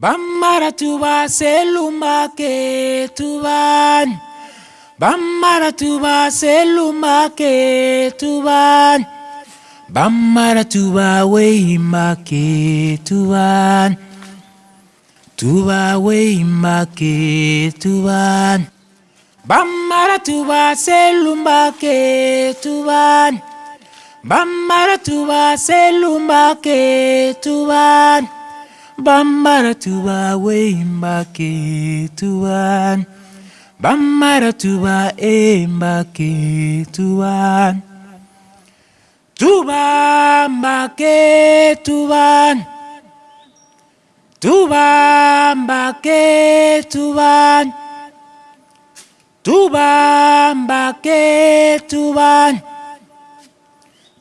Bambara tuba seluma ke tuban Bambara tuba seluma ke tuban Bambara tuba weima ke tuban Tuba weima ke tuban Bambara tuba seluma ke tuban Bambara tuba seluma ke tuban bambara tuba wembake tuba bambara tuba embake tuba tuba mbake tuba tuba mbake tuba tuba mbake tuba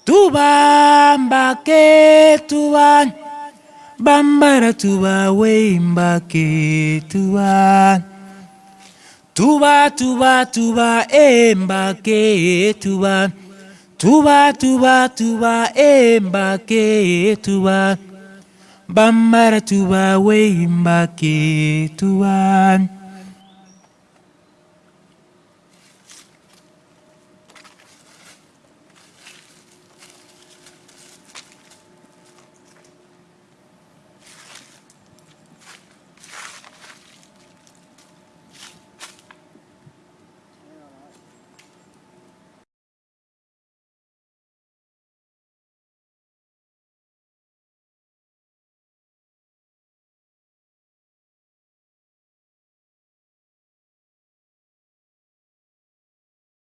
tuba mbake tuba tuba mbake tuba bambara tuba weimba ke tuba tuba tuba tuba emba ke tuba tuba tuba tuba emba ke tuba bambara tuba weimba ke tuba, tuba, tuba, tuba, tuba.